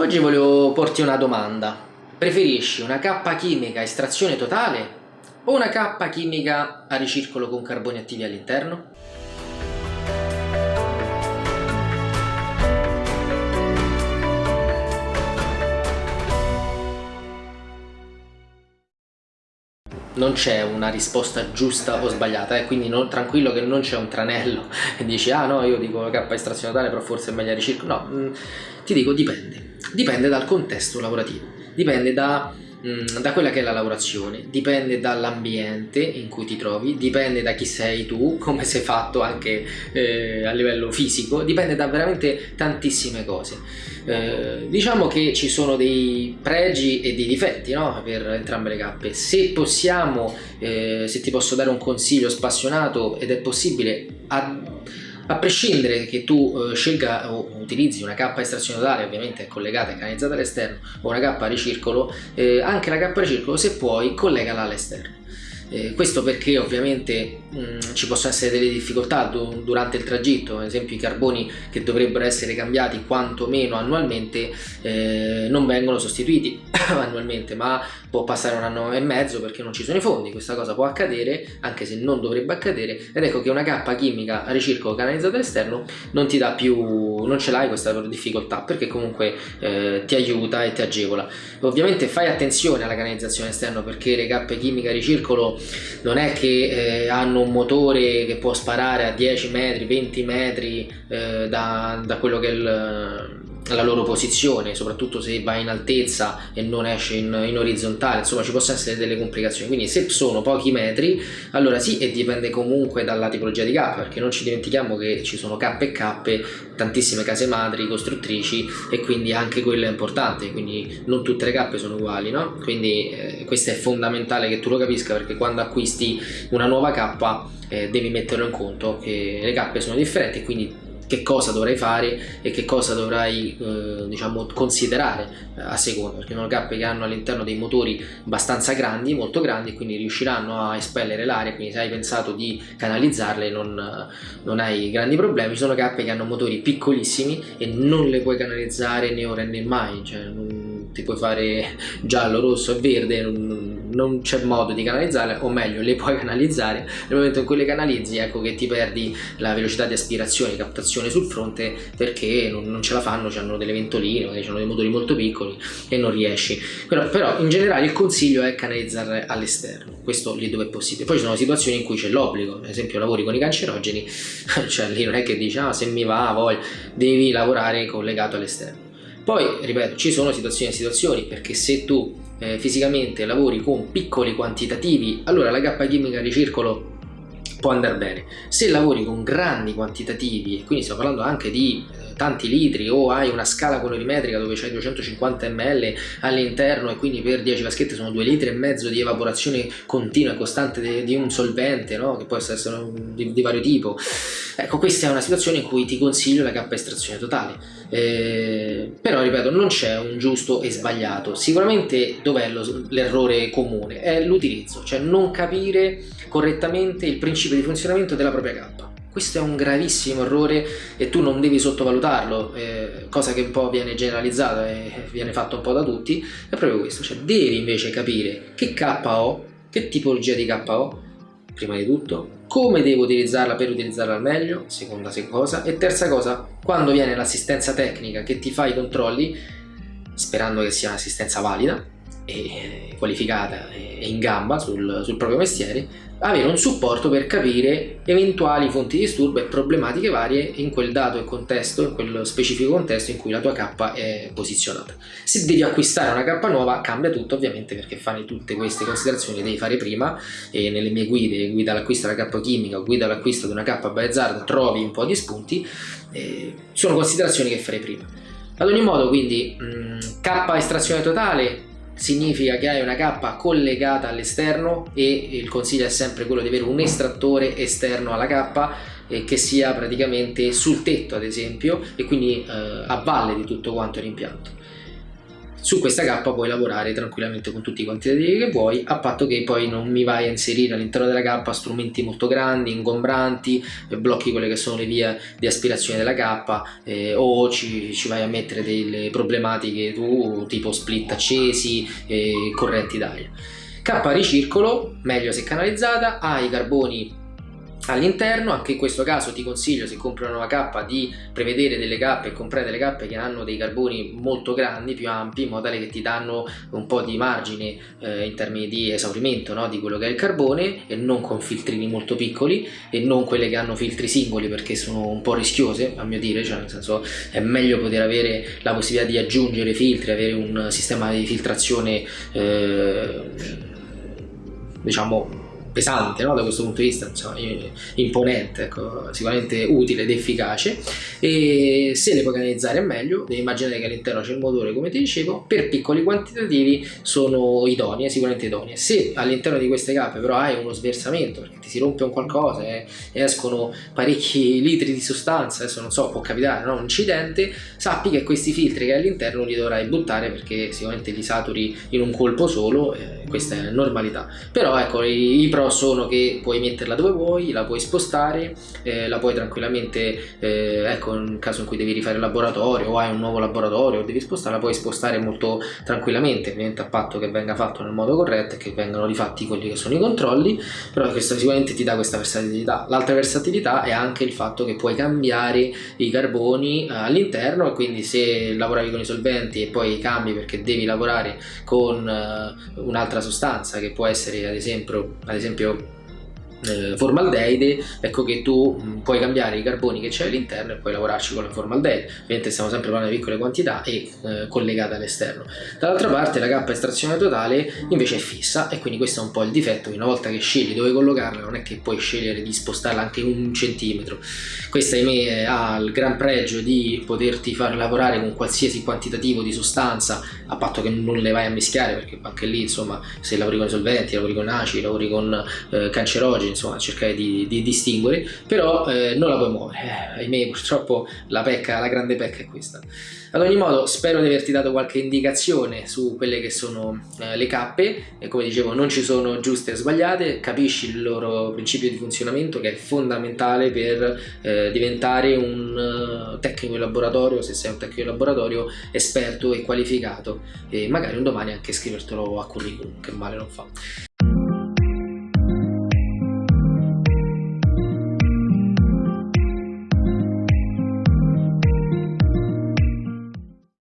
Oggi volevo porti una domanda. Preferisci una cappa chimica a estrazione totale o una cappa chimica a ricircolo con carboni attivi all'interno? Non c'è una risposta giusta o sbagliata, eh? quindi non, tranquillo che non c'è un tranello e dici ah no io dico K estrazione totale però forse è meglio ricircolo, no, mh, mm, ti dico dipende, dipende dal contesto lavorativo, dipende da da quella che è la lavorazione, dipende dall'ambiente in cui ti trovi, dipende da chi sei tu, come sei fatto anche eh, a livello fisico, dipende da veramente tantissime cose. Eh, diciamo che ci sono dei pregi e dei difetti no? per entrambe le cappe. Se possiamo, eh, se ti posso dare un consiglio spassionato ed è possibile, a a prescindere che tu eh, scelga o utilizzi una cappa estrazione totale ovviamente collegata e canalizzata all'esterno o una cappa ricircolo eh, anche la cappa ricircolo se puoi collegala all'esterno eh, questo perché ovviamente mh, mm, ci possono essere delle difficoltà du durante il tragitto, ad esempio i carboni che dovrebbero essere cambiati quantomeno annualmente eh, non vengono sostituiti annualmente ma può passare un anno e mezzo perché non ci sono i fondi, questa cosa può accadere anche se non dovrebbe accadere. Ed ecco che una cappa chimica a ricircolo canalizzata all'esterno non ti dà più, non ce l'hai questa difficoltà perché comunque eh, ti aiuta e ti agevola. Ovviamente fai attenzione alla canalizzazione esterna perché le cappe chimiche a ricircolo non è che eh, hanno un motore che può sparare a 10 metri, 20 metri eh, da, da, quello che è il, la loro posizione, soprattutto se va in altezza e non esce in, in, orizzontale, insomma ci possono essere delle complicazioni, quindi se sono pochi metri, allora sì e dipende comunque dalla tipologia di K, perché non ci dimentichiamo che ci sono K e K, tantissime case madri, costruttrici e quindi anche quello è importante, quindi non tutte le K sono uguali, no? Quindi eh, questo è fondamentale che tu lo capisca perché quando acquisti una nuova K eh, devi metterlo in conto che le K sono differenti quindi che cosa dovrai fare e che cosa dovrai eh, diciamo, considerare eh, a seconda perché sono cappe che hanno all'interno dei motori abbastanza grandi, molto grandi quindi riusciranno a espellere l'aria quindi se hai pensato di canalizzarle non, non, hai grandi problemi. Sono cappe che hanno motori piccolissimi e non le puoi canalizzare né ora né mai cioè non ti puoi fare giallo, rosso e verde non, non c'è modo di canalizzarle o meglio le puoi canalizzare. Nel momento in cui le canalizzi ecco che ti perdi la velocità di aspirazione captazione sul fronte perché non, non ce la fanno hanno delle ventoline magari hanno dei motori molto piccoli e non riesci. Però, però in generale il consiglio è canalizzare all'esterno. Questo lì dove è possibile. Poi ci sono situazioni in cui c'è l'obbligo. Ad esempio lavori con i cancerogeni cioè lì non è che dici ah se mi va poi devi lavorare collegato all'esterno. Poi ripeto ci sono situazioni e situazioni perché se tu eh, fisicamente lavori con piccoli quantitativi, allora la cappa chimica a ricircolo può andare bene. Se lavori con grandi quantitativi, quindi stiamo parlando anche di eh, tanti litri o hai una scala colorimetrica dove c'hai 250 ml all'interno e quindi per 10 vaschette sono 2 litri e mezzo di evaporazione continua e costante di, di un solvente no? che può essere di, di, vario tipo ecco questa è una situazione in cui ti consiglio la cappa estrazione totale eh, però ripeto non c'è un giusto e sbagliato sicuramente dov'è l'errore comune è l'utilizzo cioè non capire correttamente il principio di funzionamento della propria cappa. Questo è un gravissimo errore e tu non devi sottovalutarlo, eh, cosa che un po' viene generalizzata e viene fatto un po' da tutti, è proprio questo, cioè devi invece capire che K ho, che tipologia di K ho, prima di tutto, come devo utilizzarla per utilizzarla al meglio, seconda cosa, e terza cosa, quando viene l'assistenza tecnica che ti fa i controlli, sperando che sia un'assistenza valida, e qualificata e in gamba sul, sul, proprio mestiere avere un supporto per capire eventuali fonti di disturbo e problematiche varie in quel dato e contesto, in quello specifico contesto in cui la tua K è posizionata. Se devi acquistare una K nuova cambia tutto ovviamente perché fare tutte queste considerazioni devi fare prima e nelle mie guide, guida all'acquisto della K chimica o guida all'acquisto di una K Biohazard trovi un po' di spunti, eh, sono considerazioni che farei prima. Ad ogni modo quindi mh, K estrazione totale significa che hai una cappa collegata all'esterno e il consiglio è sempre quello di avere un estrattore esterno alla cappa eh, che sia praticamente sul tetto ad esempio e quindi eh, a valle di tutto quanto l'impianto su questa K puoi lavorare tranquillamente con tutti i quantitativi che vuoi a patto che poi non mi vai a inserire all'interno della K strumenti molto grandi, ingombranti, blocchi quelle che sono le vie di aspirazione della K eh, o ci, ci, vai a mettere delle problematiche tu tipo split accesi e correnti d'aria. K ricircolo, meglio se canalizzata, ha i carboni all'interno anche in questo caso ti consiglio se compri una nuova cappa di prevedere delle cappe e comprare delle cappe che hanno dei carboni molto grandi più ampi in modo tale che ti danno un po' di margine eh, in termini di esaurimento no? di quello che è il carbone e non con filtrini molto piccoli e non quelle che hanno filtri singoli perché sono un po' rischiose a mio dire cioè nel senso è meglio poter avere la possibilità di aggiungere filtri avere un sistema di filtrazione eh, diciamo pesante no? da questo punto di vista, insomma, imponente, ecco, sicuramente utile ed efficace e se le puoi canalizzare meglio, devi immaginare che all'interno c'è il motore come ti dicevo, per piccoli quantitativi sono idonee, sicuramente idonee. Se all'interno di queste cappe però hai uno sversamento perché ti si rompe un qualcosa e escono parecchi litri di sostanza, adesso non so, può capitare no? un incidente, sappi che questi filtri che hai all'interno li dovrai buttare perché sicuramente li saturi in un colpo solo, eh, questa è normalità. Però ecco, i, i pro sono che puoi metterla dove vuoi, la puoi spostare, eh, la puoi tranquillamente, eh, ecco, in caso in cui devi rifare il laboratorio o hai un nuovo laboratorio devi spostare, la puoi spostare molto tranquillamente, ovviamente a patto che venga fatto nel modo corretto e che vengano rifatti quelli che sono i controlli, però questo sicuramente ti dà questa versatilità. L'altra versatilità è anche il fatto che puoi cambiare i carboni eh, all'interno e quindi se lavoravi con i solventi e poi cambi perché devi lavorare con uh, un'altra sostanza che può essere ad esempio, ad esempio eh, formaldeide ecco che tu mh, mm, puoi cambiare i carboni che c'è all'interno e puoi lavorarci con la formaldeide. Ovviamente stiamo sempre parlando di piccole quantità e eh, collegate all'esterno. Dall'altra parte la cappa estrazione totale invece è fissa e quindi questo è un po' il difetto una volta che scegli dove collocarla non è che puoi scegliere di spostarla anche un centimetro. Questa ahimè ha il gran pregio di poterti far lavorare con qualsiasi quantitativo di sostanza a patto che non le vai a mischiare perché anche lì insomma se lavori con i solventi lavori con acidi lavori con eh, cancerogeni insomma cercare di, di distinguere però eh, non la puoi muovere. Eh, ahimè purtroppo la pecca la grande pecca è questa. Ad ogni modo spero di averti dato qualche indicazione su quelle che sono eh, le cappe e come dicevo non ci sono giuste e sbagliate capisci il loro principio di funzionamento che è fondamentale per eh, diventare un uh, tecnico in laboratorio se sei un tecnico in laboratorio esperto e qualificato. E magari un domani anche scrivertelo a curriculum che male non fa